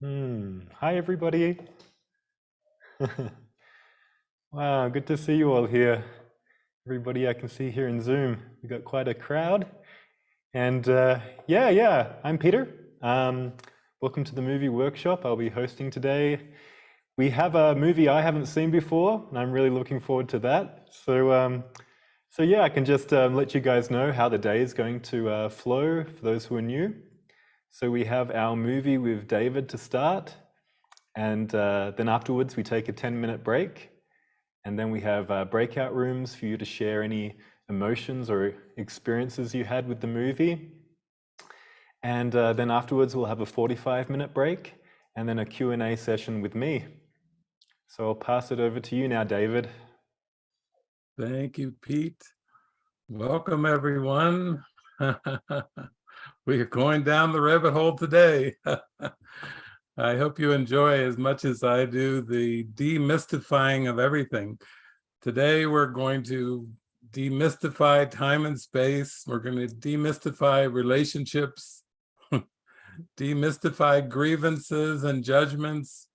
Hmm. Hi, everybody. Wow, good to see you all here. Everybody I can see here in Zoom. We've got quite a crowd. And uh, yeah, yeah, I'm Peter. Um, welcome to the movie workshop I'll be hosting today. We have a movie I haven't seen before, and I'm really looking forward to that. So, um, so yeah, I can just um, let you guys know how the day is going to uh, flow for those who are new. So we have our movie with David to start, and uh, then afterwards we take a 10 minute break. And then we have uh, breakout rooms for you to share any emotions or experiences you had with the movie. And uh, then afterwards we'll have a 45 minute break and then a Q&A session with me. So I'll pass it over to you now, David. Thank you, Pete. Welcome, everyone. we are going down the rabbit hole today. I hope you enjoy as much as I do the demystifying of everything. Today, we're going to demystify time and space. We're going to demystify relationships, demystify grievances and judgments.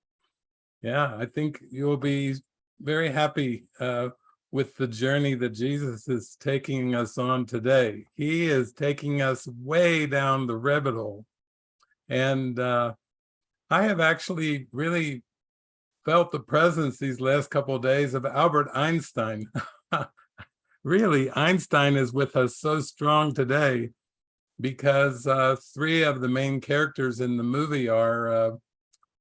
Yeah, I think you'll be very happy uh, with the journey that Jesus is taking us on today. He is taking us way down the rabbit hole. And uh, I have actually really felt the presence these last couple of days of Albert Einstein. really, Einstein is with us so strong today because uh, three of the main characters in the movie are uh,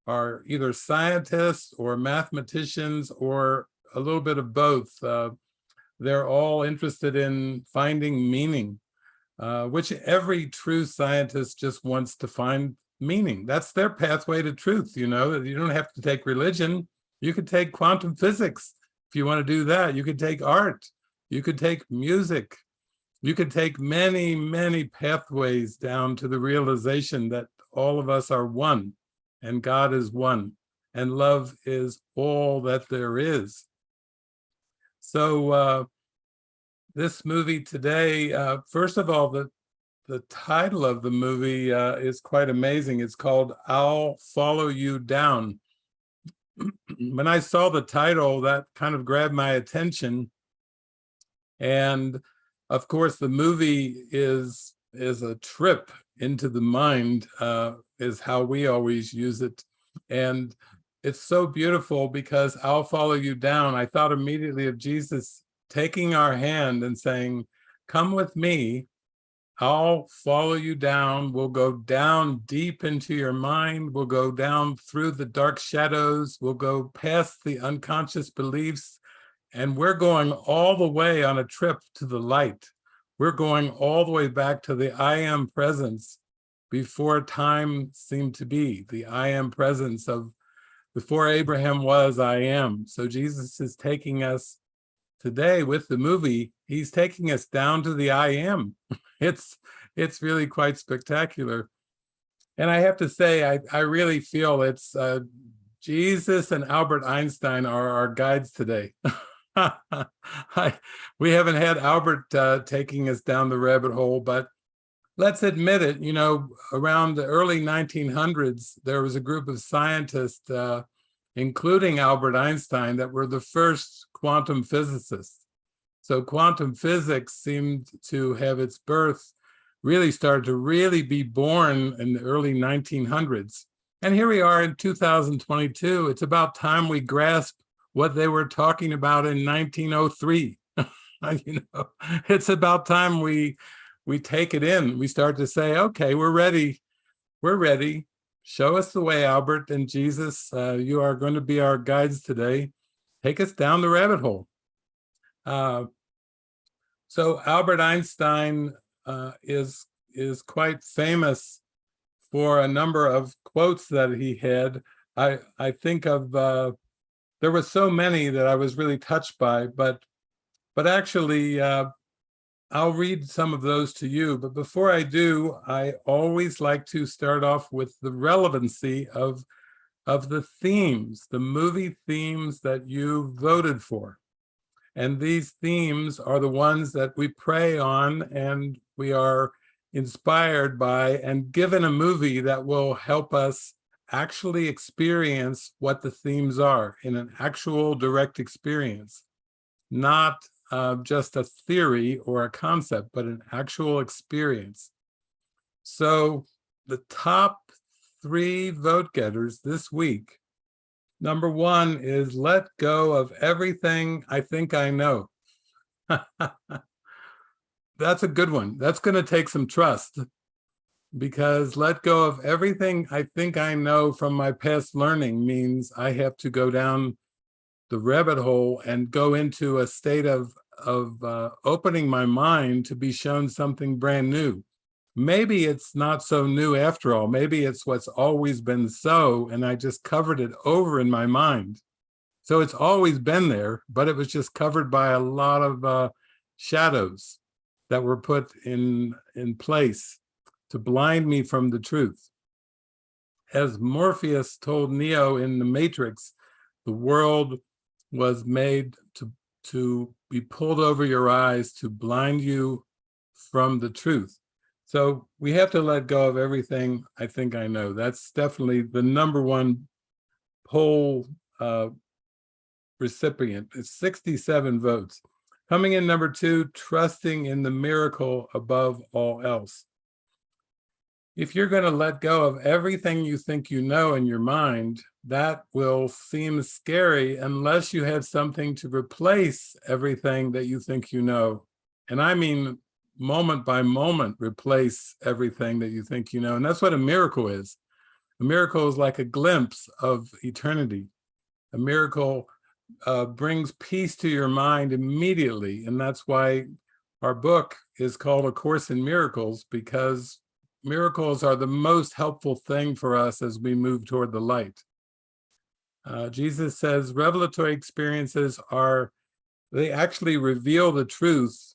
are either scientists or mathematicians or a little bit of both. Uh, they're all interested in finding meaning, uh, which every true scientist just wants to find meaning. That's their pathway to truth, you know, you don't have to take religion. You could take quantum physics if you want to do that. You could take art. You could take music. You could take many, many pathways down to the realization that all of us are one and God is one and love is all that there is. So uh, this movie today, uh, first of all, the, the title of the movie uh, is quite amazing. It's called I'll Follow You Down. when I saw the title, that kind of grabbed my attention. And of course, the movie is, is a trip into the mind, uh, is how we always use it. And it's so beautiful because I'll follow you down. I thought immediately of Jesus taking our hand and saying, come with me, I'll follow you down. We'll go down deep into your mind. We'll go down through the dark shadows. We'll go past the unconscious beliefs. And we're going all the way on a trip to the light. We're going all the way back to the I am presence before time seemed to be, the I am presence of before Abraham was, I am. So Jesus is taking us today with the movie, he's taking us down to the I am. It's, it's really quite spectacular. And I have to say, I, I really feel it's uh, Jesus and Albert Einstein are our guides today. I, we haven't had Albert uh, taking us down the rabbit hole, but let's admit it, you know, around the early 1900s, there was a group of scientists, uh, including Albert Einstein, that were the first quantum physicists. So quantum physics seemed to have its birth, really started to really be born in the early 1900s. And here we are in 2022. It's about time we grasp what they were talking about in 1903. you know, it's about time we we take it in. We start to say, okay, we're ready. We're ready. Show us the way, Albert and Jesus. Uh, you are going to be our guides today. Take us down the rabbit hole. Uh, so Albert Einstein uh, is, is quite famous for a number of quotes that he had. I, I think of, uh, there were so many that I was really touched by, but, but actually uh, I'll read some of those to you, but before I do, I always like to start off with the relevancy of, of the themes, the movie themes that you voted for. And these themes are the ones that we pray on and we are inspired by and given a movie that will help us actually experience what the themes are in an actual direct experience, not uh, just a theory or a concept, but an actual experience. So the top three vote getters this week, number one is let go of everything I think I know. That's a good one. That's going to take some trust because let go of everything I think I know from my past learning means I have to go down the rabbit hole and go into a state of, of uh, opening my mind to be shown something brand new. Maybe it's not so new after all. Maybe it's what's always been so, and I just covered it over in my mind. So it's always been there, but it was just covered by a lot of uh, shadows that were put in, in place to blind me from the truth. As Morpheus told Neo in the Matrix, the world was made to, to be pulled over your eyes to blind you from the truth. So we have to let go of everything I think I know. That's definitely the number one poll uh, recipient. It's 67 votes. Coming in number two, trusting in the miracle above all else if you're going to let go of everything you think you know in your mind, that will seem scary unless you have something to replace everything that you think you know. And I mean moment by moment replace everything that you think you know. And that's what a miracle is. A miracle is like a glimpse of eternity. A miracle uh, brings peace to your mind immediately. And that's why our book is called A Course in Miracles, because miracles are the most helpful thing for us as we move toward the light. Uh, Jesus says revelatory experiences are, they actually reveal the truth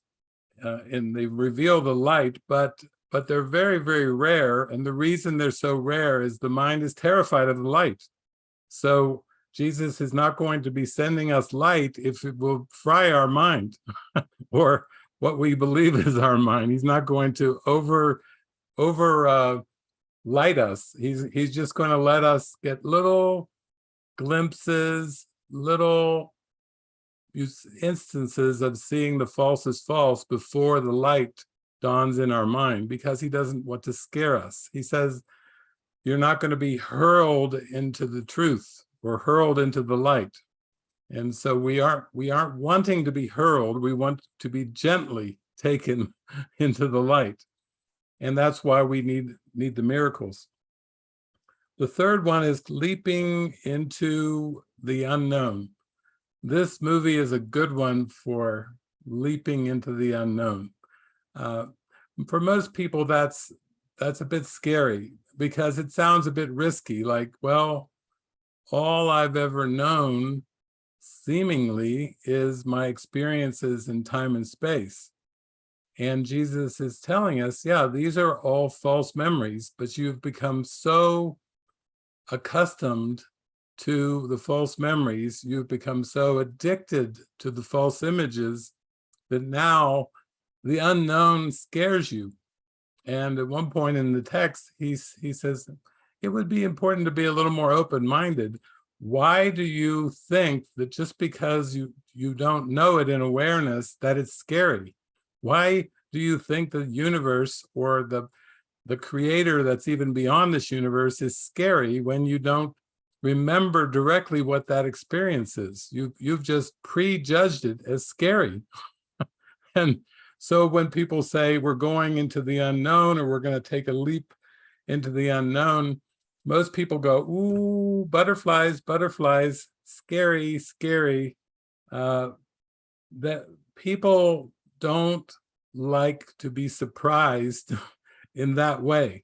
uh, and they reveal the light, but but they're very, very rare. And the reason they're so rare is the mind is terrified of the light. So Jesus is not going to be sending us light if it will fry our mind or what we believe is our mind. He's not going to over over uh, light us. He's he's just going to let us get little glimpses, little instances of seeing the false as false before the light dawns in our mind because he doesn't want to scare us. He says, you're not going to be hurled into the truth or hurled into the light. And so we aren't we aren't wanting to be hurled. We want to be gently taken into the light. And that's why we need, need the miracles. The third one is leaping into the unknown. This movie is a good one for leaping into the unknown. Uh, for most people, that's that's a bit scary because it sounds a bit risky. Like, well, all I've ever known seemingly is my experiences in time and space. And Jesus is telling us, yeah, these are all false memories, but you've become so accustomed to the false memories, you've become so addicted to the false images that now the unknown scares you. And at one point in the text, he's, he says, it would be important to be a little more open-minded. Why do you think that just because you, you don't know it in awareness, that it's scary? Why do you think the universe or the, the creator that's even beyond this universe is scary when you don't remember directly what that experience is? You, you've just prejudged it as scary. and so when people say we're going into the unknown or we're going to take a leap into the unknown, most people go, ooh, butterflies, butterflies, scary, scary. Uh, that people don't like to be surprised in that way.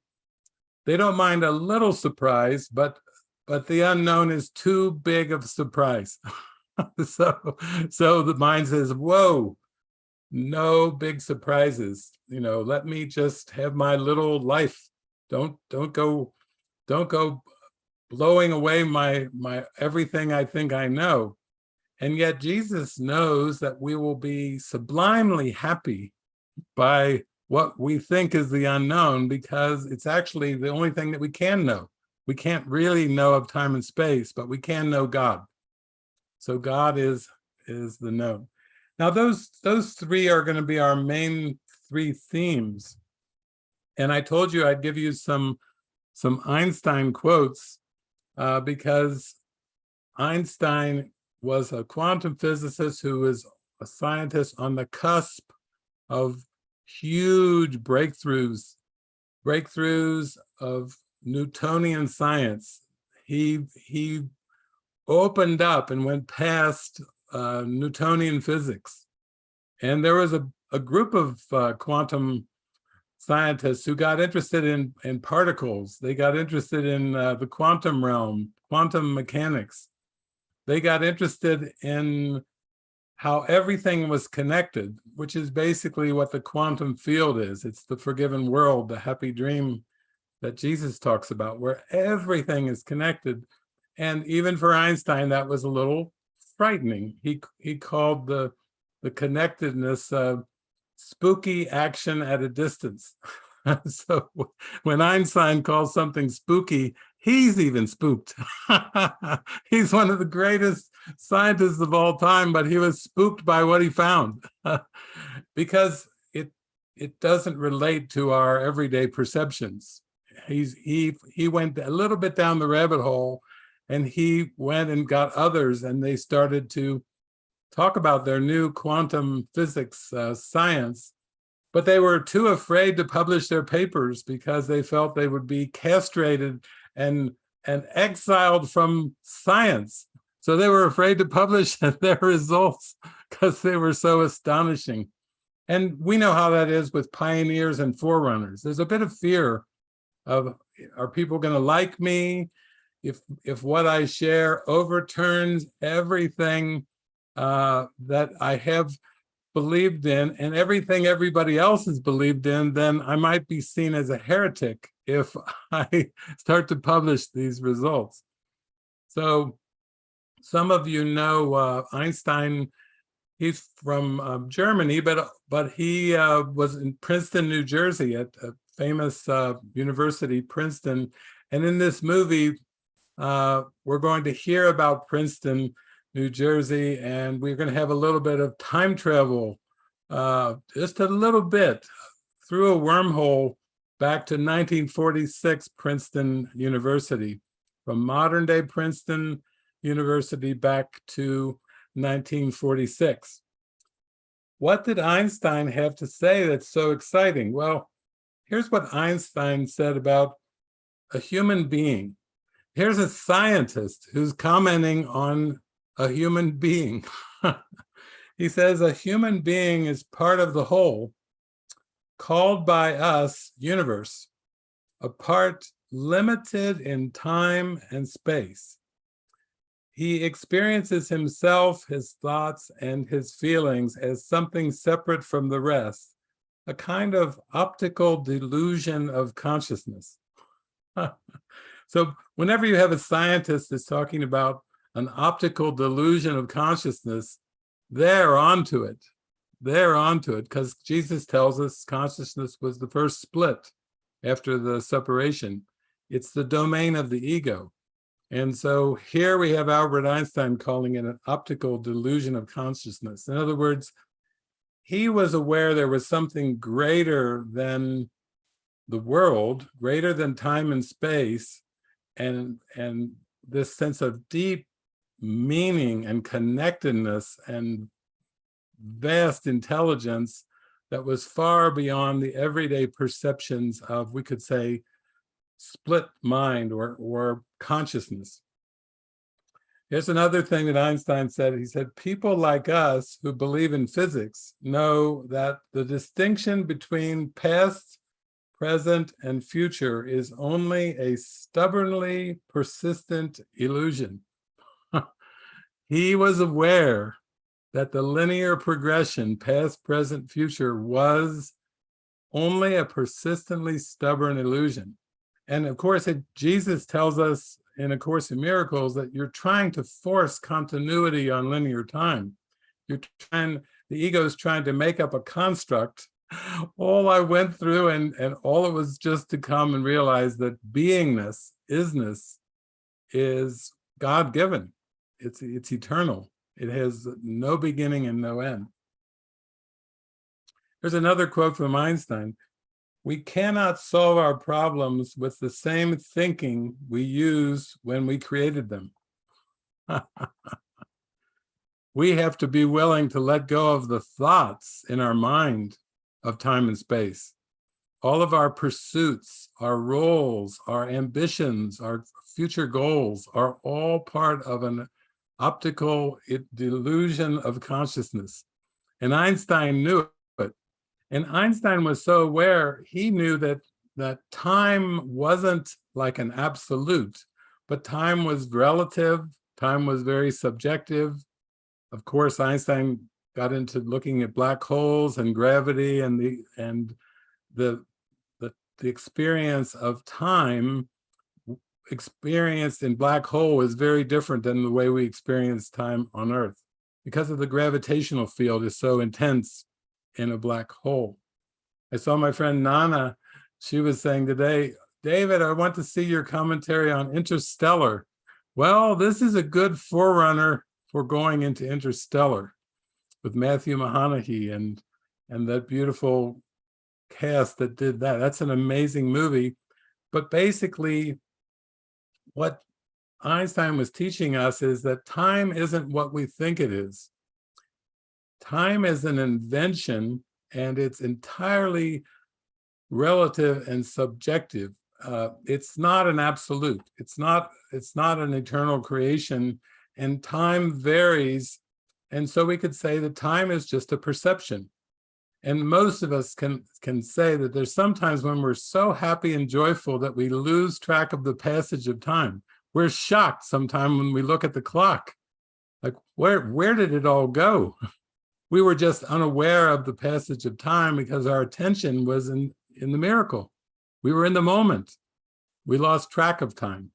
They don't mind a little surprise, but but the unknown is too big of a surprise. so so the mind says, whoa, no big surprises. You know, let me just have my little life. Don't don't go don't go blowing away my my everything I think I know. And yet Jesus knows that we will be sublimely happy by what we think is the unknown because it's actually the only thing that we can know. we can't really know of time and space, but we can know God. So God is is the known. Now those those three are going to be our main three themes. And I told you I'd give you some some Einstein quotes uh, because Einstein was a quantum physicist who was a scientist on the cusp of huge breakthroughs, breakthroughs of Newtonian science. He, he opened up and went past uh, Newtonian physics. And there was a, a group of uh, quantum scientists who got interested in, in particles. They got interested in uh, the quantum realm, quantum mechanics. They got interested in how everything was connected, which is basically what the quantum field is. It's the forgiven world, the happy dream that Jesus talks about, where everything is connected. And even for Einstein, that was a little frightening. He, he called the, the connectedness uh, spooky action at a distance. so when Einstein calls something spooky, he's even spooked. he's one of the greatest scientists of all time, but he was spooked by what he found because it it doesn't relate to our everyday perceptions. He's he he went a little bit down the rabbit hole and he went and got others and they started to talk about their new quantum physics uh, science, but they were too afraid to publish their papers because they felt they would be castrated and, and exiled from science. So they were afraid to publish their results because they were so astonishing. And we know how that is with pioneers and forerunners. There's a bit of fear of, are people going to like me? If, if what I share overturns everything uh, that I have believed in and everything everybody else has believed in, then I might be seen as a heretic if I start to publish these results. So some of you know uh, Einstein, he's from uh, Germany, but but he uh, was in Princeton, New Jersey at a famous uh, university, Princeton. And in this movie, uh, we're going to hear about Princeton New Jersey, and we're going to have a little bit of time travel, uh, just a little bit through a wormhole back to 1946 Princeton University, from modern day Princeton University back to 1946. What did Einstein have to say that's so exciting? Well, here's what Einstein said about a human being. Here's a scientist who's commenting on a human being. he says a human being is part of the whole, called by us universe, a part limited in time and space. He experiences himself, his thoughts, and his feelings as something separate from the rest, a kind of optical delusion of consciousness. so whenever you have a scientist that's talking about an optical delusion of consciousness, they're onto it. They're onto it because Jesus tells us consciousness was the first split after the separation. It's the domain of the ego. And so here we have Albert Einstein calling it an optical delusion of consciousness. In other words, he was aware there was something greater than the world, greater than time and space, and, and this sense of deep meaning and connectedness and vast intelligence that was far beyond the everyday perceptions of, we could say, split mind or, or consciousness. Here's another thing that Einstein said. He said, people like us who believe in physics know that the distinction between past, present, and future is only a stubbornly persistent illusion. He was aware that the linear progression, past, present, future, was only a persistently stubborn illusion. And of course, it, Jesus tells us in A Course in Miracles that you're trying to force continuity on linear time. You're trying, the ego is trying to make up a construct. All I went through and, and all it was just to come and realize that beingness isness is God-given. It's, it's eternal. It has no beginning and no end. There's another quote from Einstein. We cannot solve our problems with the same thinking we used when we created them. we have to be willing to let go of the thoughts in our mind of time and space. All of our pursuits, our roles, our ambitions, our future goals are all part of an optical delusion of consciousness. And Einstein knew it. And Einstein was so aware, he knew that, that time wasn't like an absolute, but time was relative, time was very subjective. Of course, Einstein got into looking at black holes and gravity and the and the the, the experience of time experienced in black hole is very different than the way we experience time on earth because of the gravitational field is so intense in a black hole. I saw my friend nana she was saying today david i want to see your commentary on interstellar. Well this is a good forerunner for going into interstellar with matthew mcconaughey and and that beautiful cast that did that. That's an amazing movie. But basically what Einstein was teaching us is that time isn't what we think it is. Time is an invention and it's entirely relative and subjective. Uh, it's not an absolute. It's not, it's not an eternal creation and time varies. And so we could say that time is just a perception. And most of us can, can say that there's sometimes when we're so happy and joyful that we lose track of the passage of time. We're shocked sometimes when we look at the clock. Like, where, where did it all go? We were just unaware of the passage of time because our attention was in, in the miracle. We were in the moment. We lost track of time.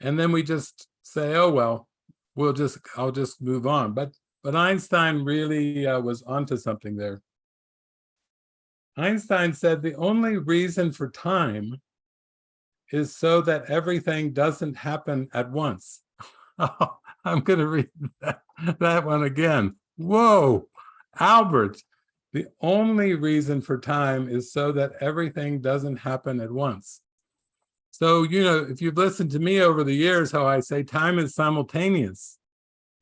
And then we just say, oh, well, we'll just, I'll just move on. But, but Einstein really uh, was onto something there. Einstein said the only reason for time is so that everything doesn't happen at once. I'm going to read that, that one again. Whoa, Albert, the only reason for time is so that everything doesn't happen at once. So, you know, if you've listened to me over the years, how I say time is simultaneous.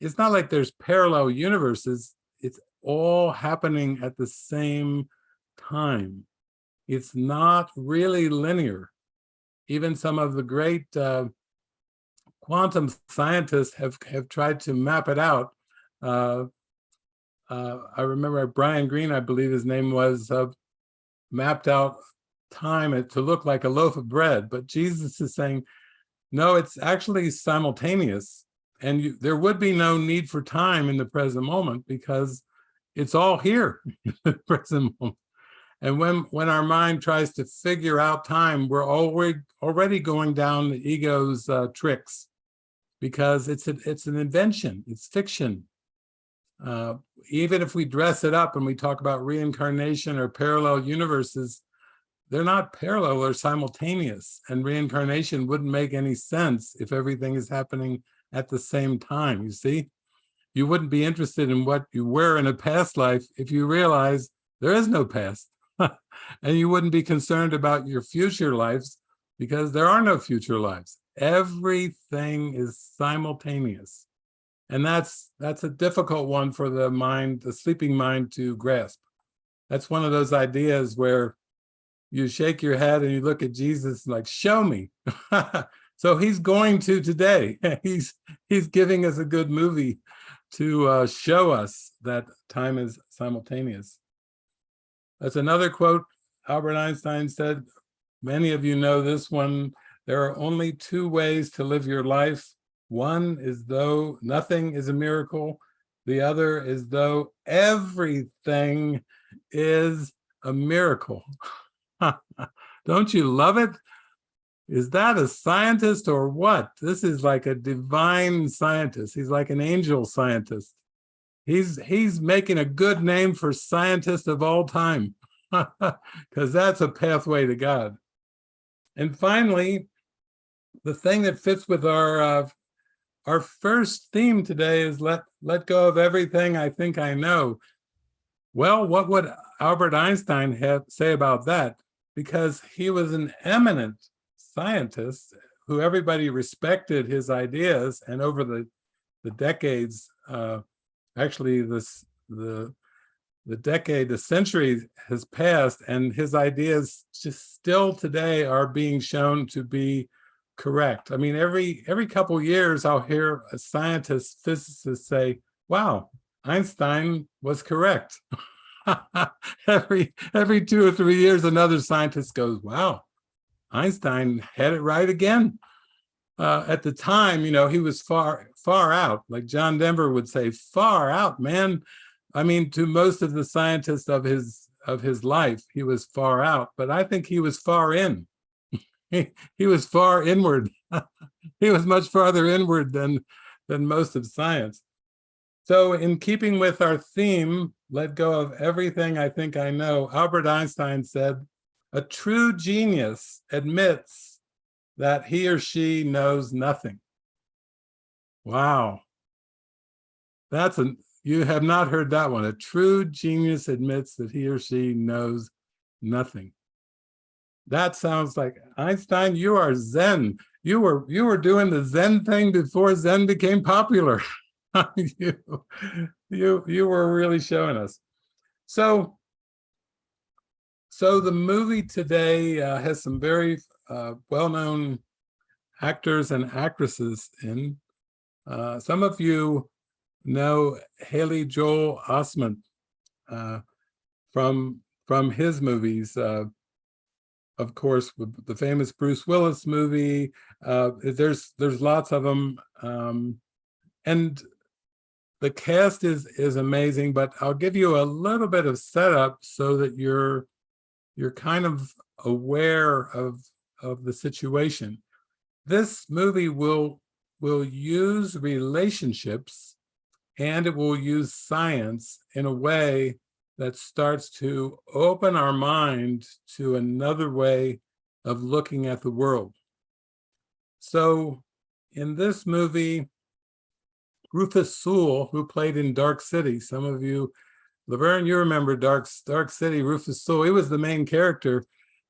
It's not like there's parallel universes. It's all happening at the same time. It's not really linear. Even some of the great uh, quantum scientists have, have tried to map it out. Uh, uh, I remember Brian Greene, I believe his name was, uh, mapped out time to look like a loaf of bread. But Jesus is saying, no, it's actually simultaneous. And you, there would be no need for time in the present moment because it's all here in the present moment. And when, when our mind tries to figure out time, we're already, already going down the ego's uh, tricks because it's, a, it's an invention, it's fiction. Uh, even if we dress it up and we talk about reincarnation or parallel universes, they're not parallel or simultaneous and reincarnation wouldn't make any sense if everything is happening at the same time, you see? You wouldn't be interested in what you were in a past life if you realize there is no past. and you wouldn't be concerned about your future lives because there are no future lives. Everything is simultaneous. And that's that's a difficult one for the mind, the sleeping mind to grasp. That's one of those ideas where you shake your head and you look at Jesus like, show me. so he's going to today. he's he's giving us a good movie to uh, show us that time is simultaneous. That's another quote Albert Einstein said. Many of you know this one. There are only two ways to live your life. One is though nothing is a miracle. The other is though everything is a miracle. Don't you love it? Is that a scientist or what? This is like a divine scientist. He's like an angel scientist. He's he's making a good name for scientists of all time, because that's a pathway to God. And finally, the thing that fits with our uh, our first theme today is let let go of everything I think I know. Well, what would Albert Einstein have say about that? Because he was an eminent scientist who everybody respected his ideas, and over the the decades, uh, actually this the the decade, the century has passed, and his ideas just still today are being shown to be correct. I mean, every every couple years, I'll hear a scientist, physicist say, "Wow, Einstein was correct." every every two or three years, another scientist goes, "Wow, Einstein had it right again." Uh, at the time, you know, he was far far out, like John Denver would say, "Far out, man." I mean, to most of the scientists of his of his life, he was far out, but I think he was far in. he, he was far inward. he was much farther inward than than most of science. So in keeping with our theme, let go of everything I think I know, Albert Einstein said, a true genius admits that he or she knows nothing. Wow. That's a, you have not heard that one. A true genius admits that he or she knows nothing. That sounds like Einstein, you are Zen. You were you were doing the Zen thing before Zen became popular. you, you, you were really showing us. So, so the movie today uh, has some very uh, well-known actors and actresses in. Uh, some of you know Haley Joel Osment uh, from from his movies. Uh, of course, the famous Bruce Willis movie. Uh, there's there's lots of them, um, and the cast is is amazing. But I'll give you a little bit of setup so that you're you're kind of aware of of the situation. This movie will will use relationships and it will use science in a way that starts to open our mind to another way of looking at the world. So in this movie, Rufus Sewell, who played in Dark City, some of you, Laverne, you remember Dark, Dark City, Rufus Sewell, he was the main character.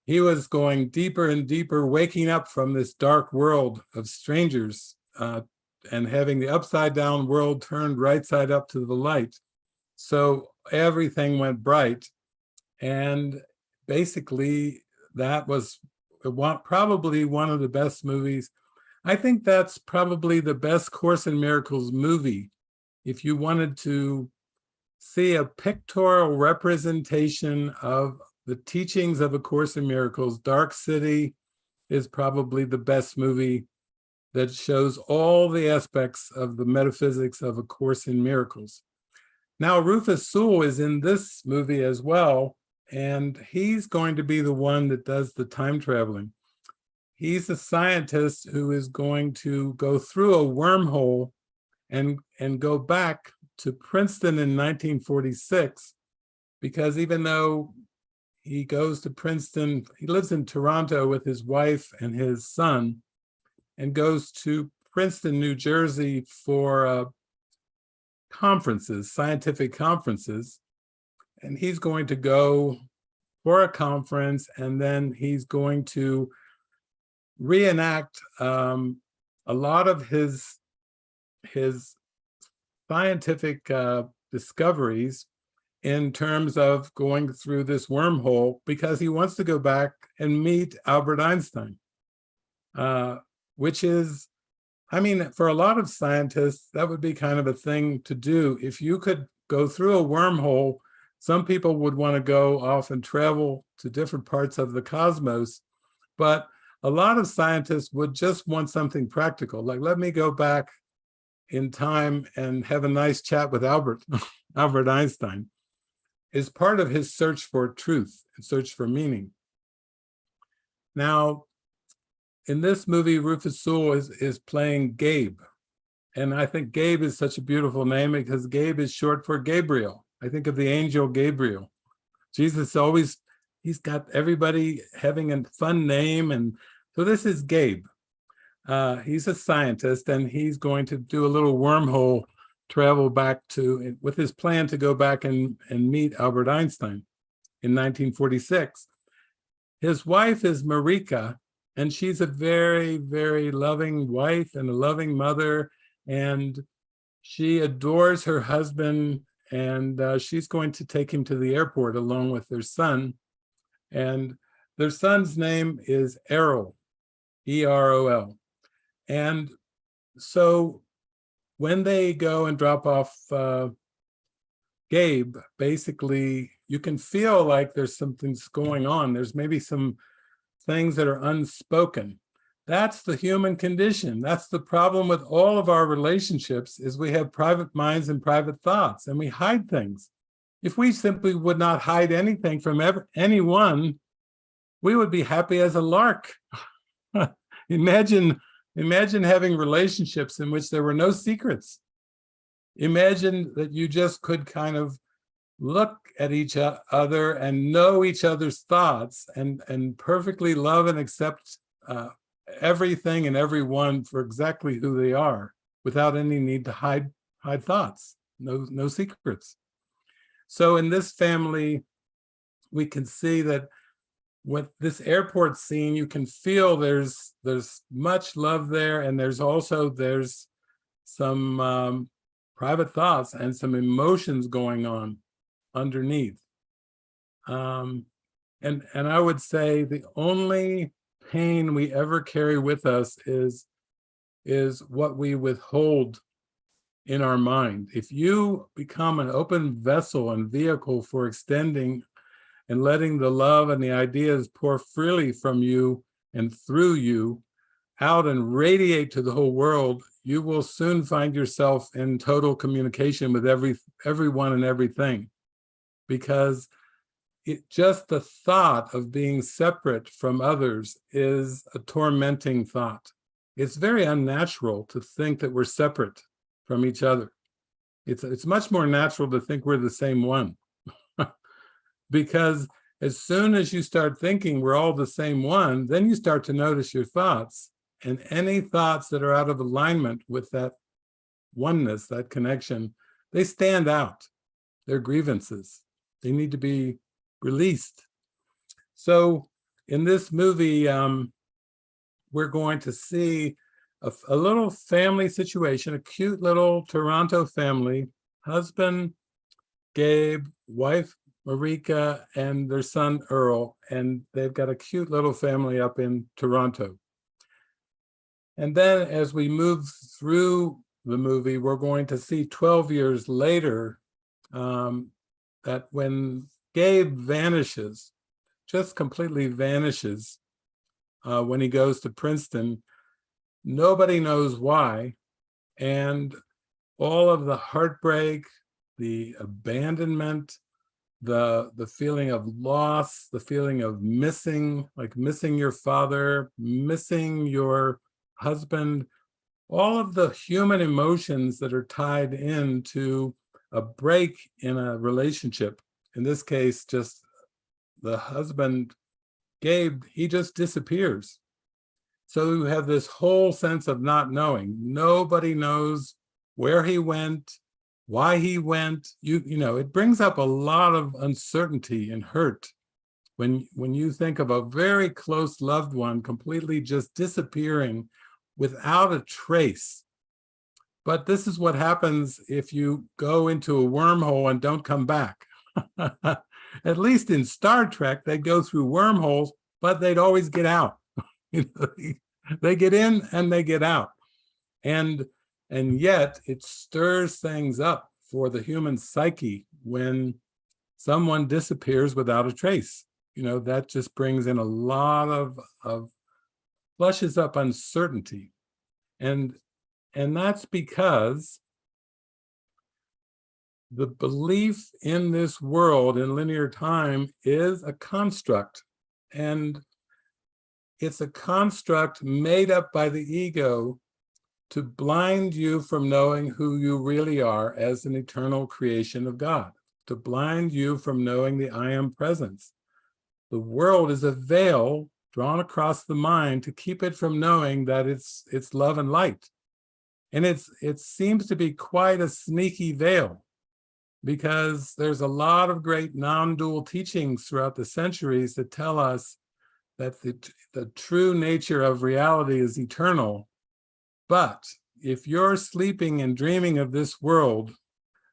He was going deeper and deeper, waking up from this dark world of strangers uh, and having the upside down world turned right side up to the light. So everything went bright. And basically that was probably one of the best movies. I think that's probably the best Course in Miracles movie. If you wanted to see a pictorial representation of the teachings of A Course in Miracles, Dark City is probably the best movie that shows all the aspects of the metaphysics of A Course in Miracles. Now, Rufus Sewell is in this movie as well, and he's going to be the one that does the time traveling. He's a scientist who is going to go through a wormhole and, and go back to Princeton in 1946, because even though he goes to Princeton, he lives in Toronto with his wife and his son, and goes to Princeton, New Jersey for uh, conferences, scientific conferences. And he's going to go for a conference and then he's going to reenact um, a lot of his, his scientific uh, discoveries in terms of going through this wormhole because he wants to go back and meet Albert Einstein. Uh, which is, I mean, for a lot of scientists, that would be kind of a thing to do. If you could go through a wormhole, some people would want to go off and travel to different parts of the cosmos, but a lot of scientists would just want something practical, like let me go back in time and have a nice chat with Albert, Albert Einstein, is part of his search for truth and search for meaning. Now, in this movie, Rufus Sewell is, is playing Gabe. And I think Gabe is such a beautiful name because Gabe is short for Gabriel. I think of the angel Gabriel. Jesus always, he's got everybody having a fun name. And so this is Gabe. Uh, he's a scientist and he's going to do a little wormhole travel back to, with his plan to go back and, and meet Albert Einstein in 1946. His wife is Marika, and she's a very, very loving wife and a loving mother, and she adores her husband, and uh, she's going to take him to the airport along with their son. And their son's name is Erol, E-R-O-L. And so when they go and drop off uh, Gabe, basically you can feel like there's something's going on. There's maybe some things that are unspoken. That's the human condition. That's the problem with all of our relationships is we have private minds and private thoughts and we hide things. If we simply would not hide anything from ever, anyone, we would be happy as a lark. imagine, imagine having relationships in which there were no secrets. Imagine that you just could kind of look at each other and know each other's thoughts and, and perfectly love and accept uh, everything and everyone for exactly who they are without any need to hide, hide thoughts, no, no secrets. So in this family, we can see that with this airport scene, you can feel there's there's much love there, and there's also there's some um, private thoughts and some emotions going on underneath. Um, and, and I would say the only pain we ever carry with us is, is what we withhold in our mind. If you become an open vessel and vehicle for extending and letting the love and the ideas pour freely from you and through you out and radiate to the whole world, you will soon find yourself in total communication with every everyone and everything because it just the thought of being separate from others is a tormenting thought. It's very unnatural to think that we're separate from each other. It's, it's much more natural to think we're the same one. because as soon as you start thinking we're all the same one, then you start to notice your thoughts and any thoughts that are out of alignment with that oneness, that connection, they stand out. They're grievances. They need to be released. So in this movie, um, we're going to see a, a little family situation, a cute little Toronto family, husband, Gabe, wife, Marika, and their son, Earl, and they've got a cute little family up in Toronto. And then as we move through the movie, we're going to see 12 years later um, that when Gabe vanishes, just completely vanishes uh, when he goes to Princeton, nobody knows why. And all of the heartbreak, the abandonment, the the feeling of loss, the feeling of missing, like missing your father, missing your husband, all of the human emotions that are tied into a break in a relationship. In this case, just the husband, Gabe, he just disappears. So you have this whole sense of not knowing. Nobody knows where he went, why he went. You, you know, it brings up a lot of uncertainty and hurt when, when you think of a very close loved one completely just disappearing without a trace. But this is what happens if you go into a wormhole and don't come back. At least in Star Trek, they go through wormholes, but they'd always get out. they get in and they get out. And, and yet it stirs things up for the human psyche when someone disappears without a trace. You know, that just brings in a lot of, of flushes up uncertainty. And, and that's because the belief in this world in linear time is a construct. And it's a construct made up by the ego to blind you from knowing who you really are as an eternal creation of God, to blind you from knowing the I am presence. The world is a veil drawn across the mind to keep it from knowing that it's it's love and light. And it's it seems to be quite a sneaky veil because there's a lot of great non-dual teachings throughout the centuries that tell us that the, the true nature of reality is eternal. But if you're sleeping and dreaming of this world,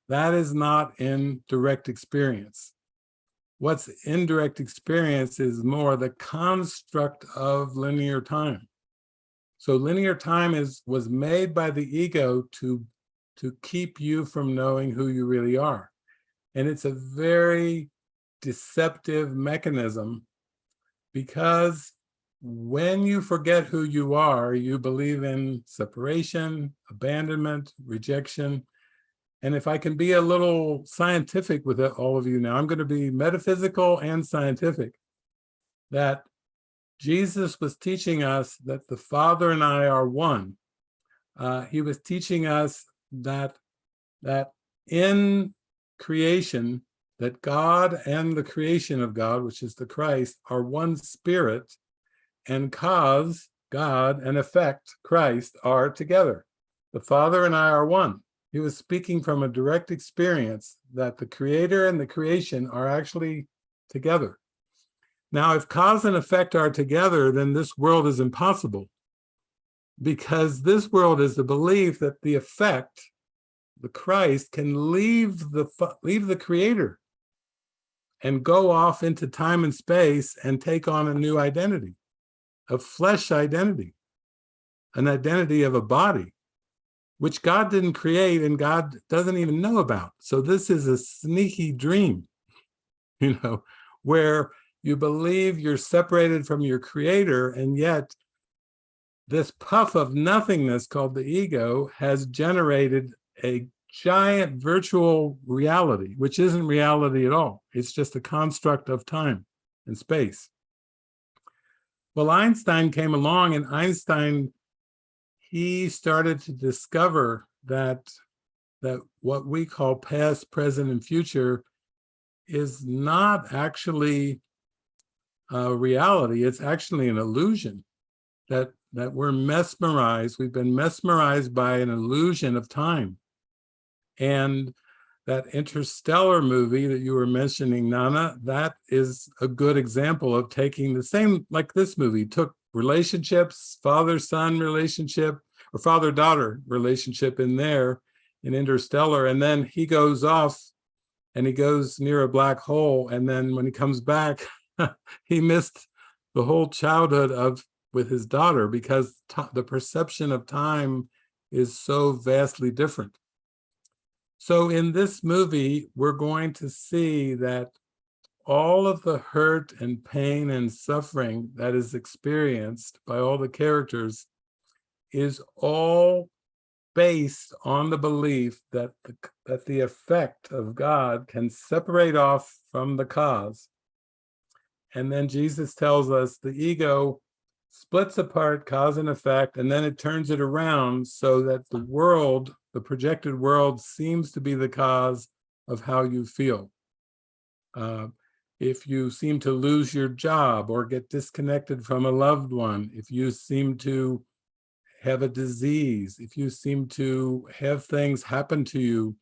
that is not in direct experience. What's indirect experience is more the construct of linear time. So linear time is was made by the ego to, to keep you from knowing who you really are. And it's a very deceptive mechanism because when you forget who you are, you believe in separation, abandonment, rejection. And if I can be a little scientific with all of you now, I'm going to be metaphysical and scientific, that Jesus was teaching us that the Father and I are one. Uh, he was teaching us that, that in creation, that God and the creation of God, which is the Christ, are one spirit, and cause, God, and effect, Christ, are together. The Father and I are one. He was speaking from a direct experience that the creator and the creation are actually together. Now, if cause and effect are together, then this world is impossible because this world is the belief that the effect, the Christ, can leave the, leave the creator and go off into time and space and take on a new identity, a flesh identity, an identity of a body, which God didn't create and God doesn't even know about. So this is a sneaky dream, you know, where you believe you're separated from your creator, and yet this puff of nothingness called the ego has generated a giant virtual reality, which isn't reality at all. It's just a construct of time and space. Well, Einstein came along and Einstein, he started to discover that, that what we call past, present, and future is not actually uh, reality. It's actually an illusion that, that we're mesmerized. We've been mesmerized by an illusion of time. And that interstellar movie that you were mentioning, Nana, that is a good example of taking the same, like this movie, took relationships, father-son relationship, or father-daughter relationship in there, in Interstellar, and then he goes off and he goes near a black hole, and then when he comes back, he missed the whole childhood of with his daughter because the perception of time is so vastly different. So in this movie, we're going to see that all of the hurt and pain and suffering that is experienced by all the characters is all based on the belief that the, that the effect of God can separate off from the cause and then Jesus tells us the ego splits apart cause and effect, and then it turns it around so that the world, the projected world, seems to be the cause of how you feel. Uh, if you seem to lose your job or get disconnected from a loved one, if you seem to have a disease, if you seem to have things happen to you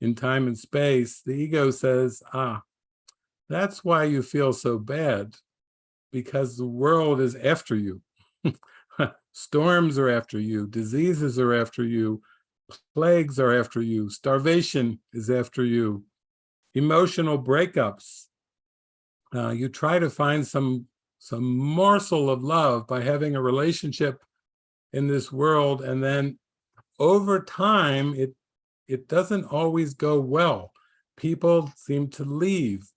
in time and space, the ego says, ah, that's why you feel so bad, because the world is after you. Storms are after you, diseases are after you, plagues are after you, starvation is after you, emotional breakups. Uh, you try to find some, some morsel of love by having a relationship in this world, and then over time, it, it doesn't always go well. People seem to leave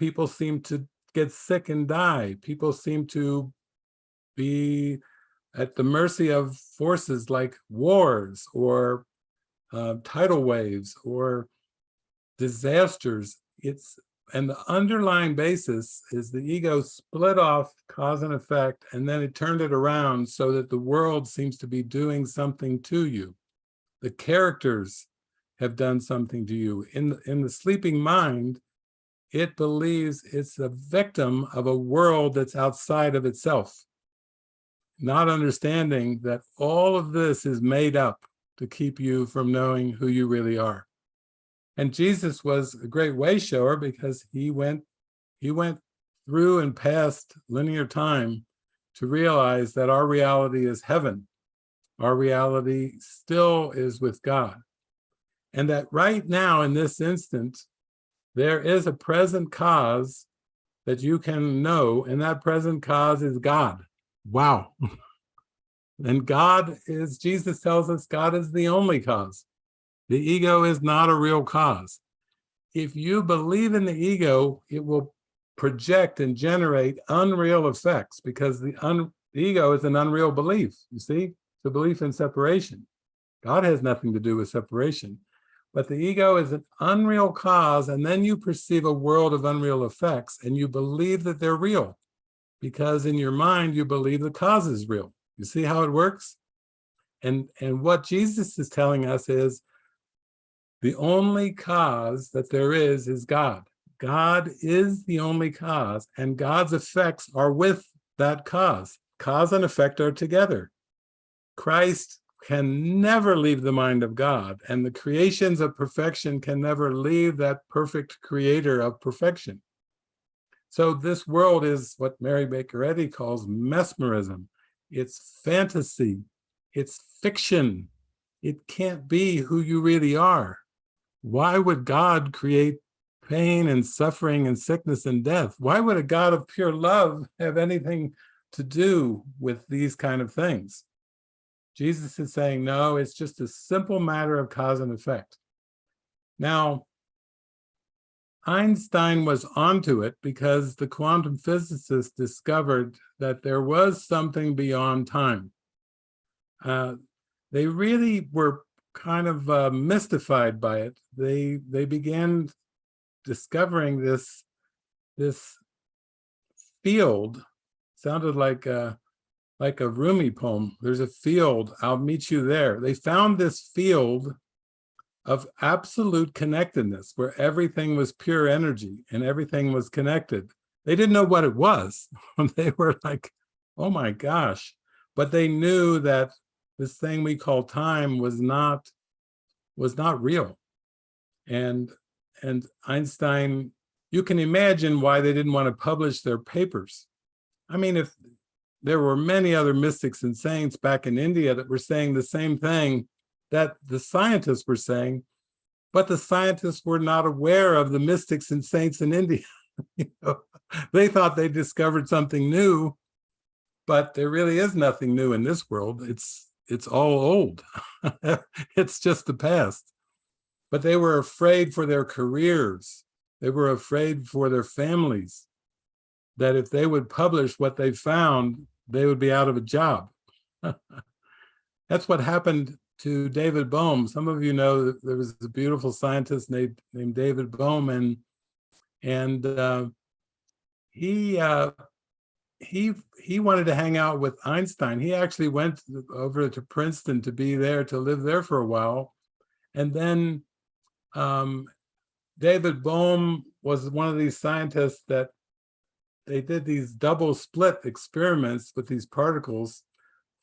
people seem to get sick and die. People seem to be at the mercy of forces like wars or uh, tidal waves or disasters. It's and the underlying basis is the ego split off cause and effect, and then it turned it around so that the world seems to be doing something to you. The characters have done something to you. In, in the sleeping mind, it believes it's a victim of a world that's outside of itself. Not understanding that all of this is made up to keep you from knowing who you really are. And Jesus was a great way shower because he went, he went through and past linear time to realize that our reality is heaven. Our reality still is with God. And that right now in this instant, there is a present cause that you can know, and that present cause is God. Wow. and God is, Jesus tells us, God is the only cause. The ego is not a real cause. If you believe in the ego, it will project and generate unreal effects because the, un, the ego is an unreal belief. You see, it's a belief in separation. God has nothing to do with separation. But the ego is an unreal cause, and then you perceive a world of unreal effects, and you believe that they're real, because in your mind, you believe the cause is real. You see how it works? And, and what Jesus is telling us is, the only cause that there is is God. God is the only cause, and God's effects are with that cause. Cause and effect are together. Christ can never leave the mind of God, and the creations of perfection can never leave that perfect creator of perfection. So this world is what Mary Baker Eddy calls mesmerism. It's fantasy, it's fiction. It can't be who you really are. Why would God create pain and suffering and sickness and death? Why would a God of pure love have anything to do with these kind of things? Jesus is saying, no, it's just a simple matter of cause and effect. Now, Einstein was onto it because the quantum physicists discovered that there was something beyond time. Uh, they really were kind of uh, mystified by it. They they began discovering this this field sounded like uh, like a Rumi poem. There's a field, I'll meet you there. They found this field of absolute connectedness where everything was pure energy and everything was connected. They didn't know what it was. they were like, oh my gosh. But they knew that this thing we call time was not was not real. And and Einstein, you can imagine why they didn't want to publish their papers. I mean, if there were many other mystics and saints back in India that were saying the same thing that the scientists were saying, but the scientists were not aware of the mystics and saints in India. you know, they thought they discovered something new, but there really is nothing new in this world. It's it's all old. it's just the past. But they were afraid for their careers. They were afraid for their families that if they would publish what they found, they would be out of a job. That's what happened to David Bohm. Some of you know there was a beautiful scientist named, named David Bohm, and, and uh, he, uh, he, he wanted to hang out with Einstein. He actually went over to Princeton to be there, to live there for a while. And then um, David Bohm was one of these scientists that they did these double slit experiments with these particles,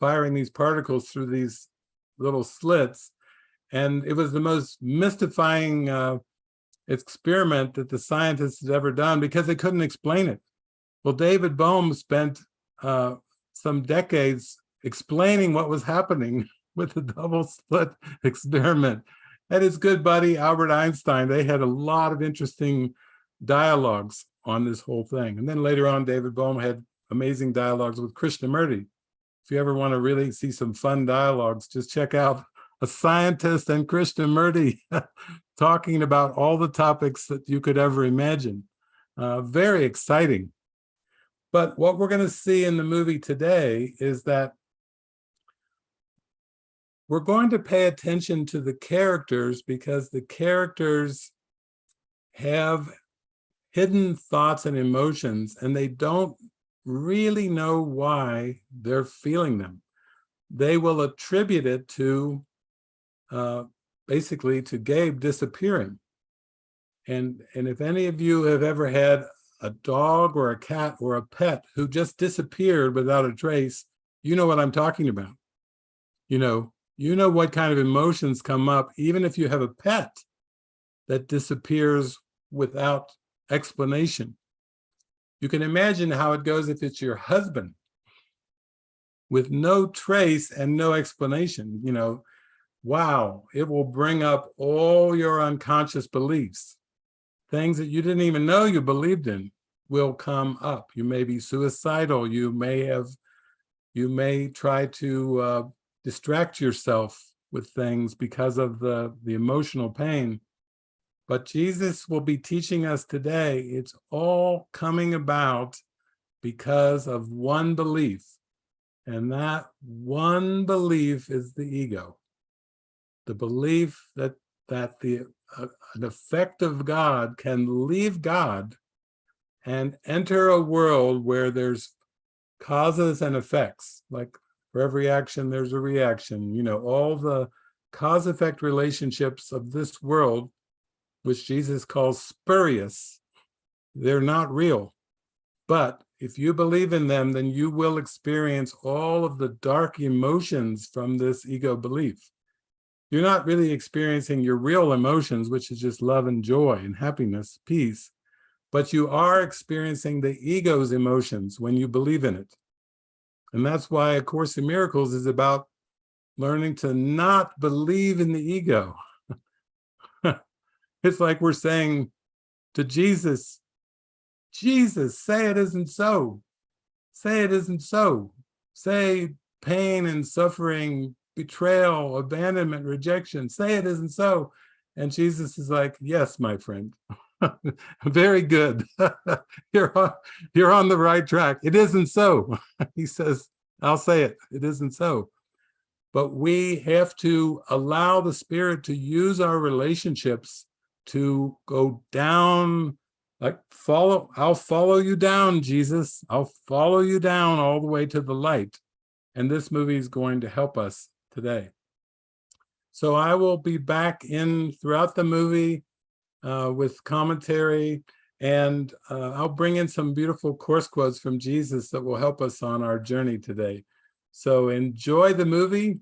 firing these particles through these little slits. And it was the most mystifying uh, experiment that the scientists had ever done because they couldn't explain it. Well, David Bohm spent uh, some decades explaining what was happening with the double slit experiment. And his good buddy, Albert Einstein, they had a lot of interesting dialogues on this whole thing. And then later on, David Bohm had amazing dialogues with Krishnamurti. If you ever want to really see some fun dialogues, just check out a scientist and Krishnamurti talking about all the topics that you could ever imagine. Uh, very exciting. But what we're going to see in the movie today is that we're going to pay attention to the characters because the characters have hidden thoughts and emotions, and they don't really know why they're feeling them. They will attribute it to uh, basically to Gabe disappearing. And, and if any of you have ever had a dog or a cat or a pet who just disappeared without a trace, you know what I'm talking about. You know, you know what kind of emotions come up, even if you have a pet that disappears without explanation. You can imagine how it goes if it's your husband with no trace and no explanation, you know, wow, it will bring up all your unconscious beliefs. Things that you didn't even know you believed in will come up. You may be suicidal. You may have, you may try to uh, distract yourself with things because of the, the emotional pain. But Jesus will be teaching us today, it's all coming about because of one belief. And that one belief is the ego. The belief that, that the, uh, an effect of God can leave God and enter a world where there's causes and effects, like for every action, there's a reaction, you know, all the cause effect relationships of this world, which Jesus calls spurious, they're not real. But if you believe in them, then you will experience all of the dark emotions from this ego belief. You're not really experiencing your real emotions, which is just love and joy and happiness, peace, but you are experiencing the ego's emotions when you believe in it. And that's why A Course in Miracles is about learning to not believe in the ego. It's like we're saying to Jesus, Jesus, say it isn't so. Say it isn't so. Say pain and suffering, betrayal, abandonment, rejection. Say it isn't so. And Jesus is like, yes, my friend. Very good. you're, on, you're on the right track. It isn't so. he says, I'll say it. It isn't so. But we have to allow the spirit to use our relationships to go down like follow i'll follow you down jesus. I'll follow you down all the way to the light. And this movie is going to help us today. So i will be back in throughout the movie uh, with commentary. And uh, i'll bring in some beautiful course quotes from jesus that will help us on our journey today. So enjoy the movie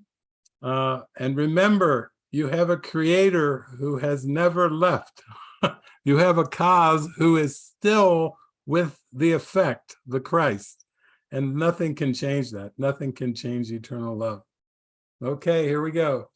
uh, and remember you have a creator who has never left you have a cause who is still with the effect, the Christ, and nothing can change that. Nothing can change eternal love. Okay, here we go.